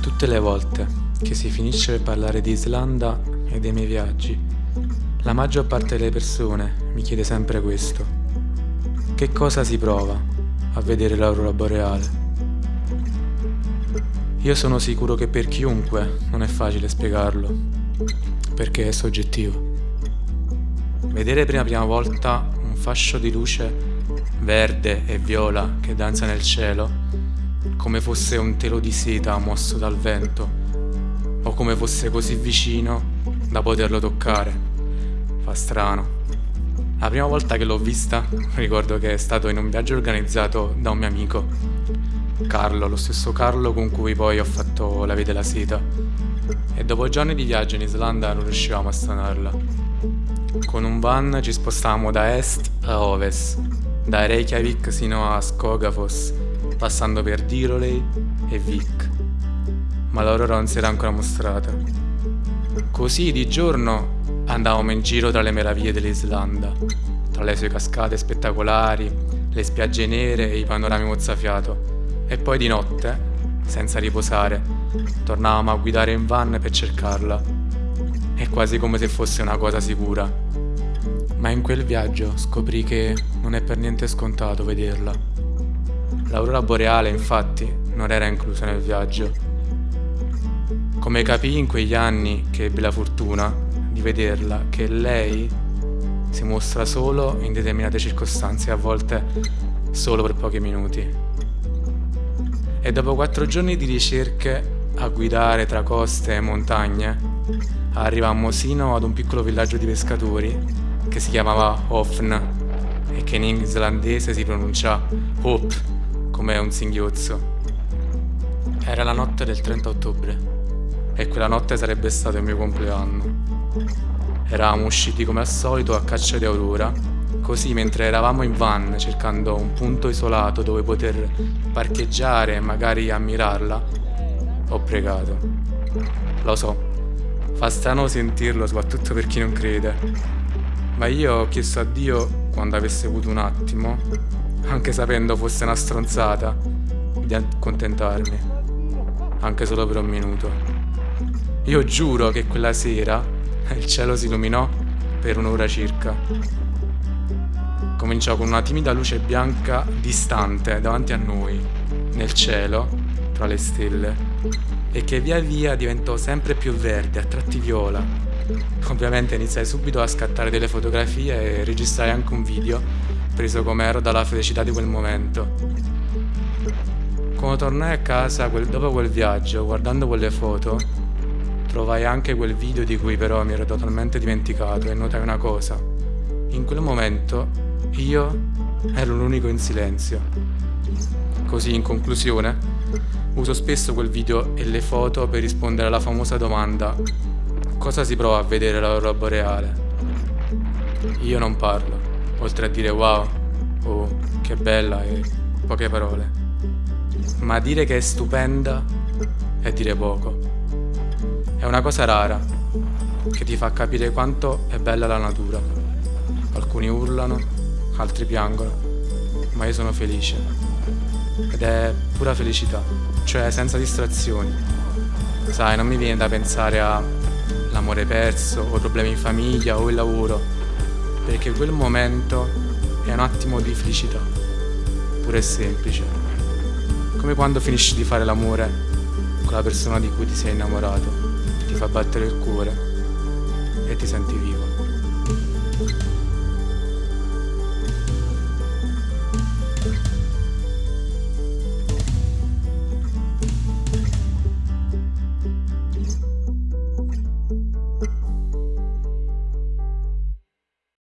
Tutte le volte che si finisce per parlare di Islanda e dei miei viaggi, la maggior parte delle persone mi chiede sempre questo. Che cosa si prova a vedere l'aurora boreale? Io sono sicuro che per chiunque non è facile spiegarlo, perché è soggettivo. Vedere per la prima volta un fascio di luce verde e viola che danza nel cielo come fosse un telo di seta mosso dal vento, o come fosse così vicino da poterlo toccare. Fa strano. La prima volta che l'ho vista ricordo che è stato in un viaggio organizzato da un mio amico, Carlo, lo stesso Carlo con cui poi ho fatto la via della seta. E dopo giorni di viaggio in Islanda non riuscivamo a stanarla. Con un van ci spostavamo da est a ovest, da Reykjavik sino a Skogafos, passando per Diroley e Vik, ma l'aurora non si era ancora mostrata. Così di giorno andavamo in giro tra le meraviglie dell'Islanda, tra le sue cascate spettacolari, le spiagge nere e i panorami mozzafiato, e poi di notte, senza riposare, tornavamo a guidare in van per cercarla. È quasi come se fosse una cosa sicura. Ma in quel viaggio scoprì che non è per niente scontato vederla. L'aurora boreale, infatti, non era inclusa nel viaggio. Come capii in quegli anni che ebbi la fortuna di vederla, che lei si mostra solo in determinate circostanze, a volte solo per pochi minuti. E dopo quattro giorni di ricerche a guidare tra coste e montagne, arrivammo sino ad un piccolo villaggio di pescatori che si chiamava Hofn e che in islandese si pronuncia Hop come un singhiozzo. Era la notte del 30 ottobre e quella notte sarebbe stato il mio compleanno. Eravamo usciti come al solito a caccia di aurora, così mentre eravamo in van cercando un punto isolato dove poter parcheggiare e magari ammirarla, ho pregato. Lo so, fa strano sentirlo soprattutto per chi non crede, ma io ho chiesto a Dio, quando avesse avuto un attimo, anche sapendo fosse una stronzata, di accontentarmi, anche solo per un minuto. Io giuro che quella sera il cielo si illuminò per un'ora circa. Cominciò con una timida luce bianca distante davanti a noi, nel cielo, tra le stelle, e che via via diventò sempre più verde, a tratti viola. Ovviamente iniziai subito a scattare delle fotografie e registrare anche un video preso com'ero dalla felicità di quel momento. Quando tornai a casa quel, dopo quel viaggio, guardando quelle foto, trovai anche quel video di cui però mi ero totalmente dimenticato e notai una cosa. In quel momento io ero l'unico in silenzio. Così, in conclusione, uso spesso quel video e le foto per rispondere alla famosa domanda cosa si prova a vedere l'aurora boreale? Io non parlo oltre a dire wow oh, che bella e poche parole. Ma dire che è stupenda è dire poco. È una cosa rara che ti fa capire quanto è bella la natura. Alcuni urlano, altri piangono, ma io sono felice. Ed è pura felicità, cioè senza distrazioni. Sai, non mi viene da pensare all'amore perso o problemi in famiglia o il lavoro perché quel momento è un attimo di felicità, pure e semplice. Come quando finisci di fare l'amore con la persona di cui ti sei innamorato, ti fa battere il cuore e ti senti vivo.